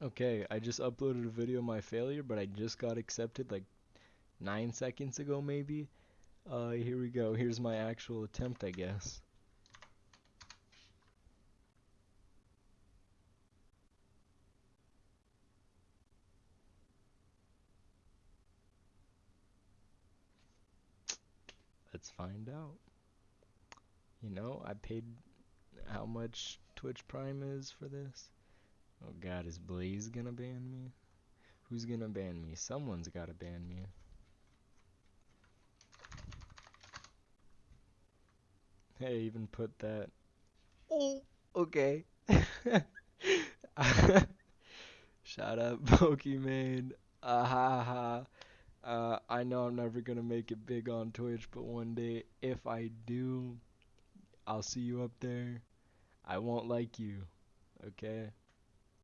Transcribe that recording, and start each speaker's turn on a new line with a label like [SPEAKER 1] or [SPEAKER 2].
[SPEAKER 1] Okay, I just uploaded a video of my failure, but I just got accepted like nine seconds ago, maybe. Uh, here we go. Here's my actual attempt, I guess. Let's find out. You know, I paid how much Twitch Prime is for this. Oh god, is Blaze gonna ban me? Who's gonna ban me? Someone's gotta ban me. Hey, even put that. Oh, okay. Shout out Pokimane. Ah ha ha. Uh, I know I'm never gonna make it big on Twitch, but one day, if I do, I'll see you up there. I won't like you, okay?